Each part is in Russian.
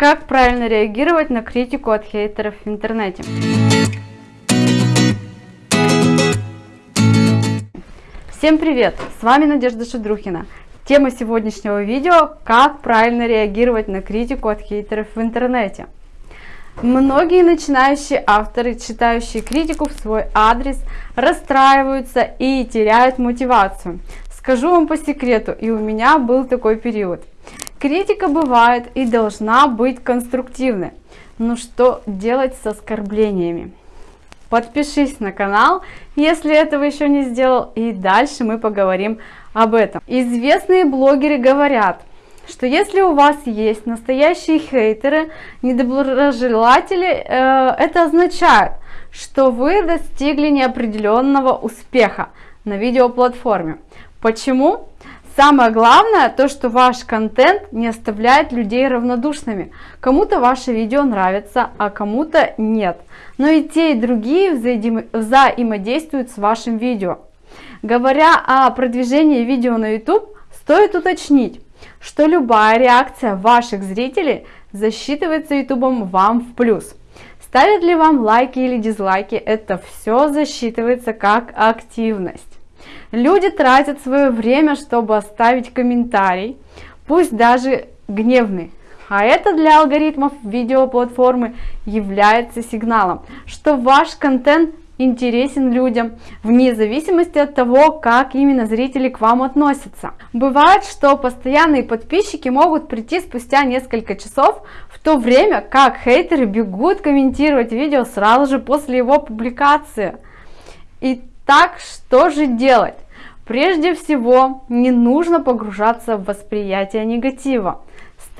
Как правильно реагировать на критику от хейтеров в интернете? Всем привет! С вами Надежда Шедрухина. Тема сегодняшнего видео – как правильно реагировать на критику от хейтеров в интернете. Многие начинающие авторы, читающие критику в свой адрес, расстраиваются и теряют мотивацию. Скажу вам по секрету, и у меня был такой период. Критика бывает и должна быть конструктивной. Но что делать с оскорблениями? Подпишись на канал, если этого еще не сделал, и дальше мы поговорим об этом. Известные блогеры говорят, что если у вас есть настоящие хейтеры, недоброжелатели, э, это означает, что вы достигли неопределенного успеха на видеоплатформе. Почему? Самое главное, то, что ваш контент не оставляет людей равнодушными. Кому-то ваше видео нравится, а кому-то нет. Но и те, и другие взаимодействуют с вашим видео. Говоря о продвижении видео на YouTube, стоит уточнить, что любая реакция ваших зрителей засчитывается YouTube вам в плюс. Ставят ли вам лайки или дизлайки, это все засчитывается как активность. Люди тратят свое время, чтобы оставить комментарий, пусть даже гневный. А это для алгоритмов видеоплатформы является сигналом, что ваш контент интересен людям, вне зависимости от того, как именно зрители к вам относятся. Бывает, что постоянные подписчики могут прийти спустя несколько часов, в то время как хейтеры бегут комментировать видео сразу же после его публикации. И так что же делать? Прежде всего, не нужно погружаться в восприятие негатива.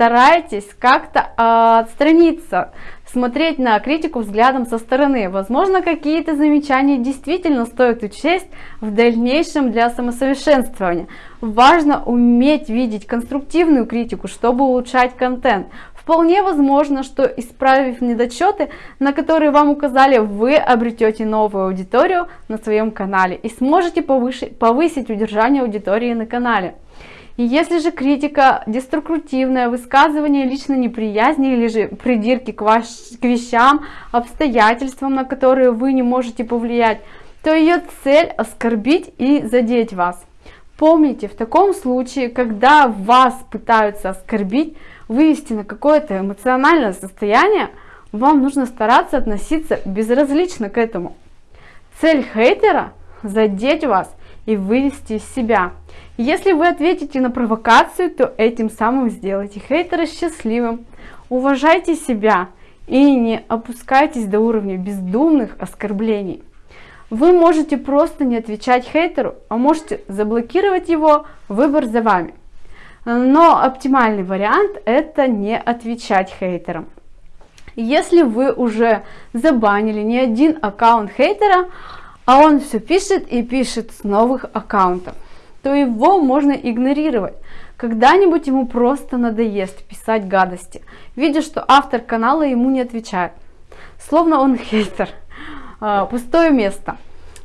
Старайтесь как-то э, отстраниться, смотреть на критику взглядом со стороны. Возможно, какие-то замечания действительно стоит учесть в дальнейшем для самосовершенствования. Важно уметь видеть конструктивную критику, чтобы улучшать контент. Вполне возможно, что исправив недочеты, на которые вам указали, вы обретете новую аудиторию на своем канале и сможете повысить удержание аудитории на канале. И если же критика деструктивное высказывание лично неприязни или же придирки к, ваш, к вещам, обстоятельствам, на которые вы не можете повлиять, то ее цель оскорбить и задеть вас. Помните, в таком случае, когда вас пытаются оскорбить, вывести на какое-то эмоциональное состояние, вам нужно стараться относиться безразлично к этому. Цель хейтера – задеть вас и вывести из себя. Если вы ответите на провокацию, то этим самым сделайте хейтера счастливым. Уважайте себя и не опускайтесь до уровня бездумных оскорблений. Вы можете просто не отвечать хейтеру, а можете заблокировать его, выбор за вами. Но оптимальный вариант это не отвечать хейтерам. Если вы уже забанили не один аккаунт хейтера, а он все пишет и пишет с новых аккаунтов, то его можно игнорировать. Когда-нибудь ему просто надоест писать гадости, видя, что автор канала ему не отвечает. Словно он хейтер. А, пустое место.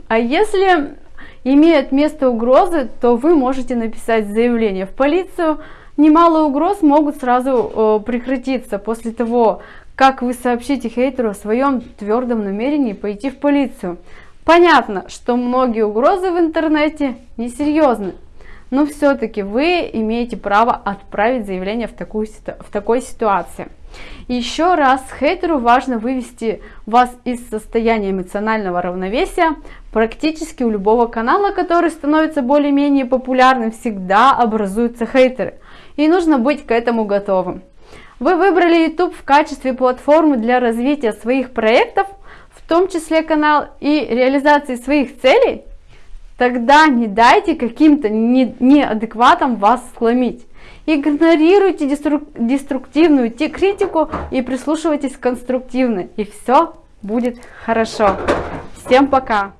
А если имеют место угрозы, то вы можете написать заявление в полицию. Немало угроз могут сразу прекратиться после того, как вы сообщите хейтеру о своем твердом намерении пойти в полицию. Понятно, что многие угрозы в интернете несерьезны, но все-таки вы имеете право отправить заявление в, такую, в такой ситуации. Еще раз, хейтеру важно вывести вас из состояния эмоционального равновесия. Практически у любого канала, который становится более-менее популярным, всегда образуются хейтеры. И нужно быть к этому готовым. Вы выбрали YouTube в качестве платформы для развития своих проектов, в том числе канал и реализации своих целей? Тогда не дайте каким-то неадекватам вас сломить. Игнорируйте деструктивную критику и прислушивайтесь к конструктивной. И все будет хорошо. Всем пока!